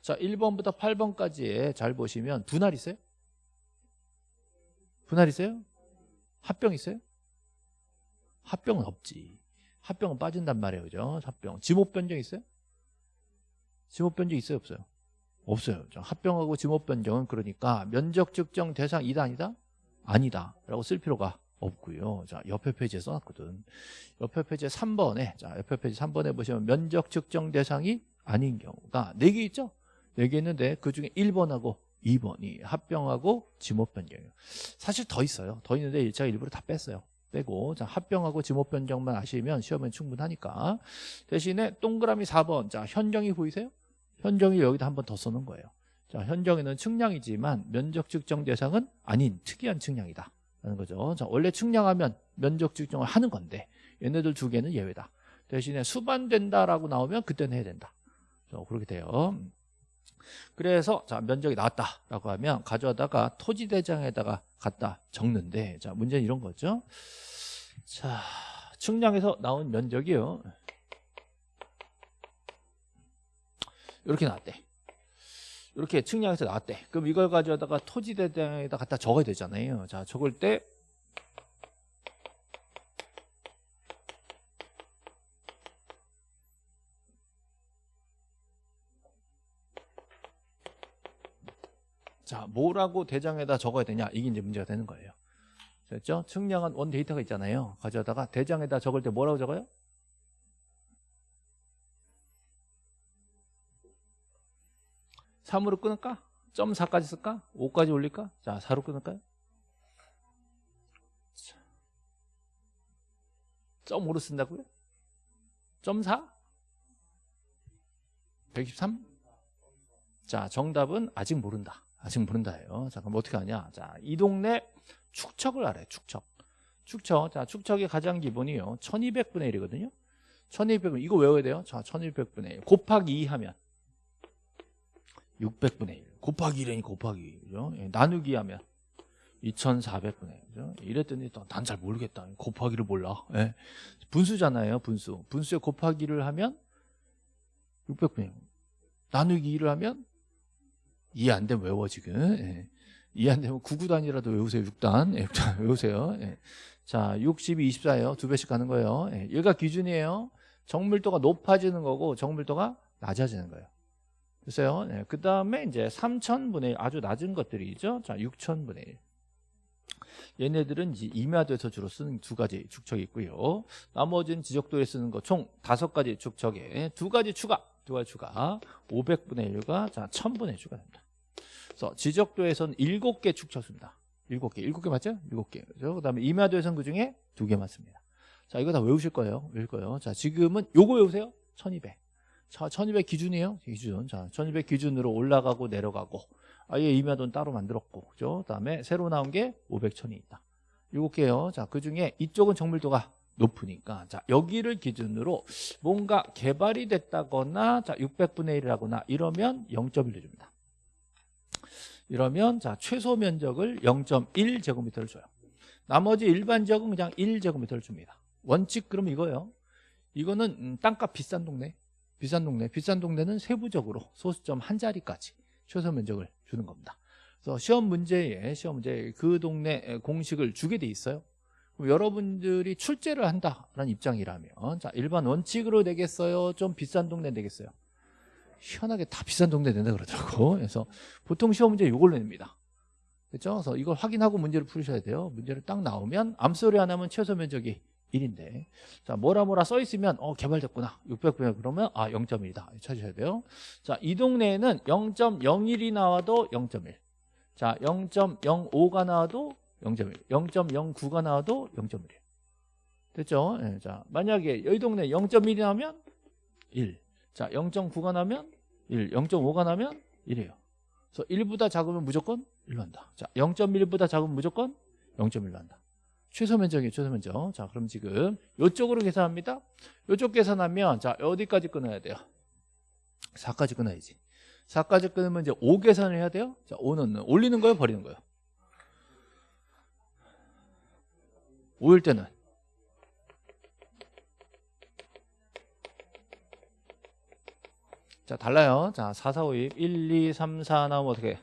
자, 1번부터 8번까지에 잘 보시면 분할 있어요? 분할 있어요? 합병 있어요? 합병은 없지. 합병은 빠진단 말이에요. 그죠? 합병. 지목 변경 있어요? 지목 변경 있어요? 없어요? 없어요. 자, 합병하고 지목 변경은 그러니까 면적 측정 대상 이다 아니다? 아니다. 라고 쓸 필요가 없고요. 자, 옆에 페이지에 써놨거든. 옆에 페이지 3번에, 자, 옆에 페이지 3번에 보시면 면적 측정 대상이 아닌 경우가 4개 있죠? 4개 있는데 그 중에 1번하고 2번이 합병하고 지목 변경이에요. 사실 더 있어요. 더 있는데 제가 일부러 다 뺐어요. 빼고 자 합병하고 지목 변경만 아시면 시험엔 충분하니까 대신에 동그라미 4번 자 현정이 보이세요? 현정이 여기다 한 번 더 써놓은 거예요. 자 현정이는 측량이지만 면적 측정 대상은 아닌 특이한 측량이다. 라는 거죠. 자 원래 측량하면 면적 측정을 하는 건데 얘네들 두 개는 예외다. 대신에 수반된다라고 나오면 그때는 해야 된다. 자, 그렇게 돼요. 그래서 자 면적이 나왔다라고 하면 가져다가 토지대장에다가 갖다 적는데 자 문제는 이런 거죠. 자 측량에서 나온 면적이요. 이렇게 나왔대. 이렇게 측량해서 나왔대. 그럼 이걸 가져다가 토지대장에다 갖다 적어야 되잖아요. 자 적을 때 자, 뭐라고 대장에다 적어야 되냐? 이게 이제 문제가 되는 거예요. 됐죠? 측량한 원 데이터가 있잖아요. 가져다가 대장에다 적을 때 뭐라고 적어요? 삼으로 끊을까? 점 4까지 쓸까? 5까지 올릴까? 자, 4로 끊을까요? 점 5로 쓴다고요? 점 4? 123? 자, 정답은 아직 모른다. 아직 모른다예요. 자, 그럼 어떻게 하냐? 자, 이 동네 축척을 알아요. 축척. 축척. 자, 축척의 가장 기본이요. 1200분의 1이거든요. 1200분. 이거 외워야 돼요. 자, 1200분의 1. 곱하기 2 하면 600분의 1. 곱하기 1이니 곱하기 2. 그죠? 예, 나누기 하면 2400분의 1. 그죠? 이랬더니 난 잘 모르겠다. 곱하기를 몰라. 예. 분수잖아요. 분수. 분수에 곱하기를 하면 600분의 1. 나누기 2를 하면 이해 안 되면 외워 지금 예. 이해 안 되면 9구단이라도 외우세요 6단 예, 외우세요 예. 자 62, 24예요 두 배씩 가는 거예요 예. 얘가 기준이에요 정밀도가 높아지는 거고 정밀도가 낮아지는 거예요 됐어요? 예. 그 다음에 이제 3000분의 1 아주 낮은 것들이죠. 자 6000분의 1 얘네들은 이제 임야도에서 주로 쓰는 두 가지 축척이 있고요. 나머지는 지적도에 쓰는 거 총 다섯 가지 축척에 두 가지 추가 두 가지 추가. 500분의 1과 자 1000분의 1 추가됩니다. 그래서 지적도에서는 7개 축척습니다. 7개. 7개 맞죠? 7개. 그죠? 그 다음에 임야도에서는 그 중에 2개 맞습니다. 자 이거 다 외우실 거예요. 외울 거예요. 자 지금은 요거 외우세요. 1200 자, 1200 기준이에요? 기준. 자 1200 기준으로 올라가고 내려가고. 아예 임야도는 따로 만들었고. 그죠? 그 다음에 새로 나온 게 500, 1000이 있다. 7개요. 자 그 중에 이쪽은 정밀도가 높으니까. 자 여기를 기준으로 뭔가 개발이 됐다거나 자 600분의 1이라거나 이러면 0.1을 줍니다. 이러면 자 최소 면적을 0.1제곱미터를 줘요. 나머지 일반 지역은 그냥 1제곱미터를 줍니다. 원칙 그럼 이거예요. 이거는 음, 땅값 비싼 동네 비싼 동네 비싼 동네는 세부적으로 소수점 한 자리까지 최소 면적을 주는 겁니다 그래서 시험 문제에 시험 문제에 그 동네 공식을 주게 돼 있어요 여러분들이 출제를 한다라는 입장이라면 자 일반 원칙으로 내겠어요? 좀 비싼 동네 내겠어요? 희한하게 다 비싼 동네 낸다 그러더라고 그래서 보통 시험 문제 이걸로 냅니다 그렇죠? 그래서 이걸 확인하고 문제를 풀으셔야 돼요 문제를 딱 나오면 암소리 하나면 최소 면적이 1인데 자 뭐라 뭐라 써 있으면 어 개발됐구나 600분의 그러면 아 0.1이다 찾으셔야 돼요 자 이 동네에는 0.01이 나와도 0.1자 0.05가 나와도 0.1 0.09가 나와도 0.1 됐죠? 예, 자, 만약에 여기 동네 0.1이 나오면 1. 자, 0.9가 나면 1. 0.5가 나면 1이에요. 그래서 1보다 작으면 무조건 1로 한다. 자, 0.1보다 작으면 무조건 0.1로 한다. 최소 면적이에요, 최소 면적. 자, 그럼 지금 이쪽으로 계산합니다. 이쪽 계산하면 자, 어디까지 끊어야 돼요? 4까지 끊어야지. 4까지 끊으면 이제 5 계산을 해야 돼요. 자, 5는 올리는 거예요, 버리는 거예요? 5일 때는 자 달라요 자 4, 4, 5, 2 1, 2, 3, 4 나오면 어떻게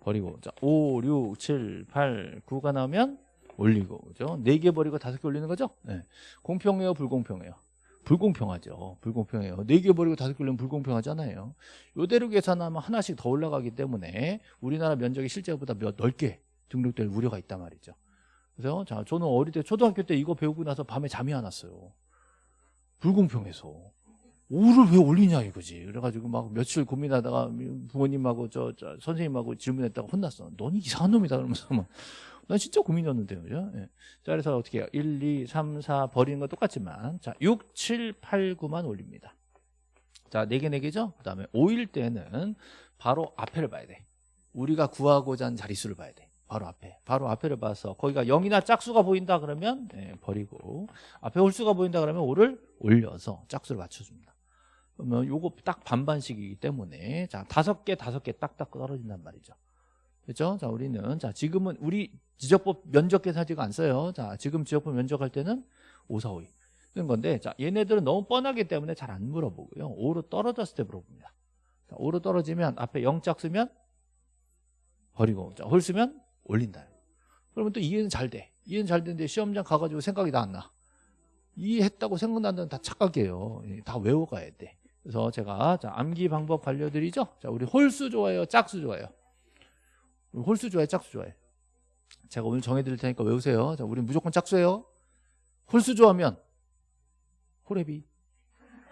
버리고 자 5, 6, 7, 8, 9가 나오면 올리고 그죠? 4개 버리고 5개 올리는 거죠? 네. 공평해요 불공평해요? 불공평하죠. 불공평해요. 4개 버리고 5개 올리면 불공평하잖아요. 요대로 계산하면 하나씩 더 올라가기 때문에 우리나라 면적이 실제보다 몇 넓게 등록될 우려가 있단 말이죠. 그래서 자 저는 어릴 때 초등학교 때 이거 배우고 나서 밤에 잠이 안 왔어요. 불공평해서 오를 왜 올리냐 이거지. 그래가지고 막 며칠 고민하다가 부모님하고 저, 저 선생님하고 질문했다가 혼났어 넌 이상한 놈이다. 그러면서 막 난 진짜 고민이었는데요 그죠? 예. 자 그래서 어떻게 해요? 1, 2, 3, 4 버리는 건 똑같지만 자 6, 7, 8, 9만 올립니다. 자 4개 4개죠? 그 다음에 5일 때는 바로 앞에를 봐야 돼. 우리가 구하고자 하는 자릿수를 봐야 돼. 바로 앞에. 바로 앞에를 봐서 거기가 0이나 짝수가 보인다 그러면 예, 버리고 앞에 홀수가 보인다 그러면 5를 올려서 짝수를 맞춰줍니다 그러면 요거 딱 반반씩이기 때문에 자 다섯 개 다섯 개 딱딱 떨어진단 말이죠. 그렇죠? 자 우리는 자 지금은 우리 지적법 면적 계산지가 안 써요. 자 지금 지적법 면적할 때는 5, 4, 5, 2 그런 건데 자 얘네들은 너무 뻔하기 때문에 잘 안 물어보고요. 5로 떨어졌을 때 물어봅니다. 자, 5로 떨어지면 앞에 0짝 쓰면 버리고 자, 홀 쓰면 올린다. 그러면 또 이해는 잘 돼. 이해는 잘 되는데 시험장 가가지고 생각이 다 안 나. 이해했다고 생각나는 다 착각이에요. 예, 다 외워가야 돼 그래서 제가 자, 암기 방법 알려드리죠? 자 우리 홀수 좋아요 짝수 좋아요? 홀수 좋아요 짝수 좋아요? 제가 오늘 정해드릴 테니까 외우세요. 자 우리 무조건 짝수예요. 홀수 좋아하면 호래비.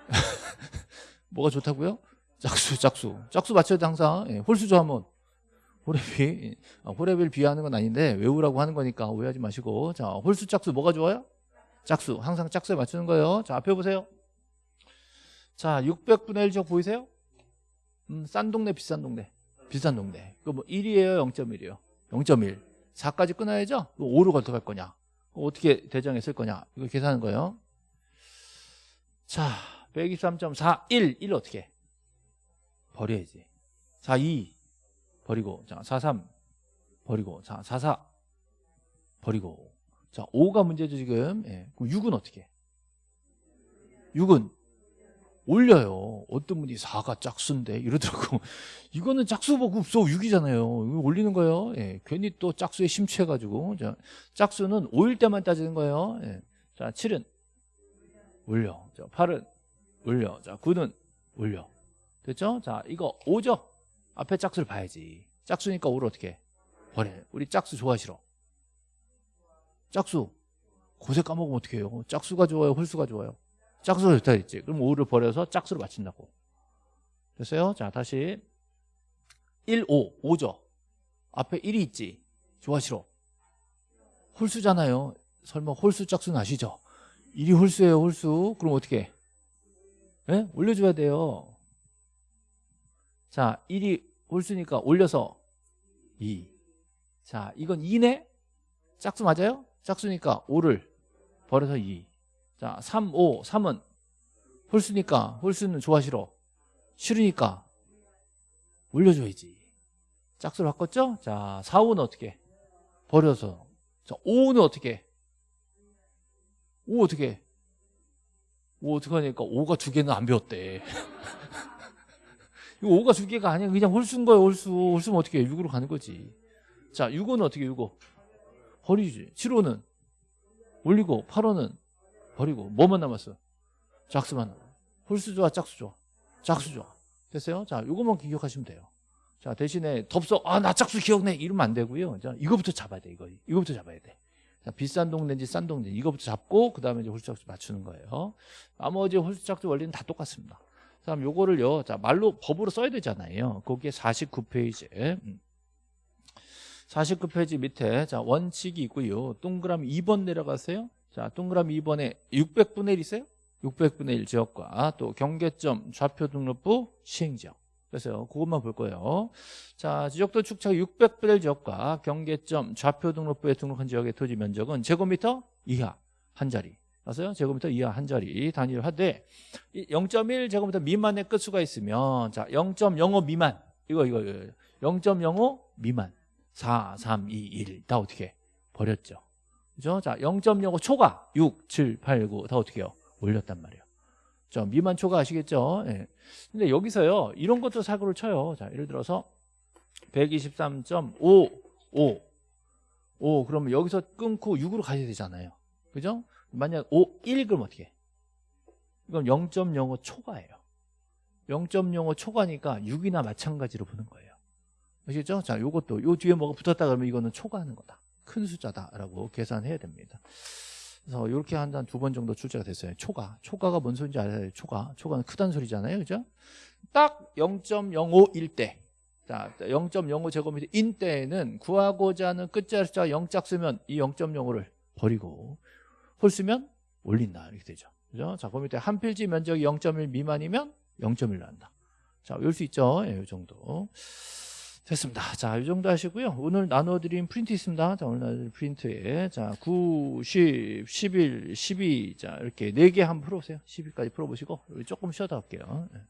뭐가 좋다고요? 짝수 짝수. 짝수 맞춰야 돼 항상. 예, 홀수 좋아하면 호래비. 아, 호래비를 비하하는 건 아닌데 외우라고 하는 거니까 오해하지 마시고. 자 홀수 짝수 뭐가 좋아요? 짝수. 항상 짝수에 맞추는 거예요. 자 앞에 보세요 자 600분의 1적 보이세요? 음, 싼 동네 비싼 동네. 비싼 동네. 그거 뭐 1이에요? 0.1이에요? 0.1 4까지 끊어야죠? 5로 어떻게 할 거냐? 어떻게 대정에 쓸 거냐? 이거 계산하는 거예요. 자 123.4 1 1 어떻게? 버려야지. 4 2 버리고. 자 43 버리고. 자 44 버리고. 자 5가 문제죠 지금. 예. 그럼 6은 어떻게? 6은 올려요. 어떤 분이 4가 짝수인데 이러더라고. 이거는 짝수복 없어 6이잖아요. 이거 올리는 거예요. 예. 괜히 또 짝수에 심취해가지고. 자, 짝수는 5일 때만 따지는 거예요. 예. 자 7은 올려. 자 8은 올려. 자 9는 올려. 됐죠? 자 이거 5죠? 앞에 짝수를 봐야지. 짝수니까 5를 어떻게 버려 우리 짝수 좋아하시러. 짝수. 고세 까먹으면 어떻게 해요? 짝수가 좋아요? 홀수가 좋아요 짝수가 좋다 했지. 그럼 5를 버려서 짝수를 맞춘다고. 됐어요? 자 다시. 1, 5, 5죠? 앞에 1이 있지? 좋아하시러. 홀수잖아요. 설마 홀수 짝수는 아시죠? 1이 홀수예요 홀수. 그럼 어떻게? 해? 네? 올려줘야 돼요. 자 1이 홀수니까 올려서 2 자 이건 2네? 짝수 맞아요? 짝수니까 5를 버려서 2 자, 3, 5, 3은 홀수니까 홀수는 좋아하시러 싫으니까 올려줘야지. 짝수로 바꿨죠? 자, 4, 5는 어떻게? 버려서. 자, 5는 어떻게? 5 어떻게? 5 어떻게 하니까 5가 두 개는 안 배웠대. 이거 5가 두 개가 아니야. 그냥 홀수인 거예요 홀수. 홀수면 어떻게 해? 6으로 가는 거지. 자 6호는 어떻게 6호 버리지. 7호는 올리고 8호는 버리고 뭐만 남았어 짝수만 홀수 좋아 짝수 좋아? 짝수 좋아. 됐어요? 자 요것만 기억하시면 돼요. 자 대신에 덥석 아나 짝수 기억내! 이러면 안 되고요. 자 이거부터 잡아야 돼 이거. 이거부터 잡아야 돼. 자, 비싼 동네인지 싼 동네인지 이거부터 잡고 그 다음에 이제 홀수 짝수 맞추는 거예요. 나머지 홀수 짝수 원리는 다 똑같습니다. 그다음 요거를요. 자 말로 법으로 써야 되잖아요. 거기에 49페이지. 음. 49페이지 밑에 자 원칙이 있고요. 동그라미 2번 내려가세요 자, 동그라미 2번에 600분의 1 있어요? 600분의 1 지역과 또 경계점 좌표 등록부 시행 지역. 그래서 그것만 볼 거예요. 자, 지적도 축척 600분의 1 지역과 경계점 좌표 등록부에 등록한 지역의 토지 면적은 제곱미터 이하 한 자리. 맞아요? 제곱미터 이하 한 자리 하되 0.1 제곱미터 미만의 끝수가 있으면 자, 0.05 미만. 이거 이거 이거 0.05 미만. 4, 3, 2, 1. 다 어떻게 버렸죠. 그죠? 자, 0.05 초과 6, 7, 8, 9 다 어떻게 해요? 올렸단 말이에요. 자, 미만 초과 아시겠죠? 예. 근데 여기서요. 이런 것도 사고를 쳐요. 자, 예를 들어서 123.5 5 5 그러면 여기서 끊고 6으로 가야 되잖아요. 그죠? 만약 5 1 그럼 어떻게? 해? 이건 0.05 초과예요. 0.05 초과니까 6이나 마찬가지로 보는 거예요. 아시겠죠? 자, 요것도 요 뒤에 뭐가 붙었다 그러면 이거는 초과하는 거다. 큰 숫자다라고 계산해야 됩니다. 그래서 이렇게 한 두 번 정도 출제가 됐어요. 초과. 초과가 뭔 소리인지 알아요? 초과. 초과는 크다는 소리잖아요. 그죠? 딱 0.05일 때. 자, 0.05 제곱미터 인 때에는 구하고자 하는 끝자리 숫자가 0짝 쓰면 이 0.05를 버리고 홀 쓰면 올린다. 이렇게 되죠. 그죠? 자, 그 밑에 한 필지 면적이 0.1 미만이면 0.1로 한다. 자, 외울 수 있죠? 예, 이 정도. 됐습니다. 자, 이 정도 하시고요. 오늘 나눠드린 프린트 있습니다. 자, 오늘 나눠드린 프린트에. 자, 9, 10, 11, 12. 자, 이렇게 4개 한번 풀어보세요. 12까지 풀어보시고, 조금 쉬어다 갈게요. 예.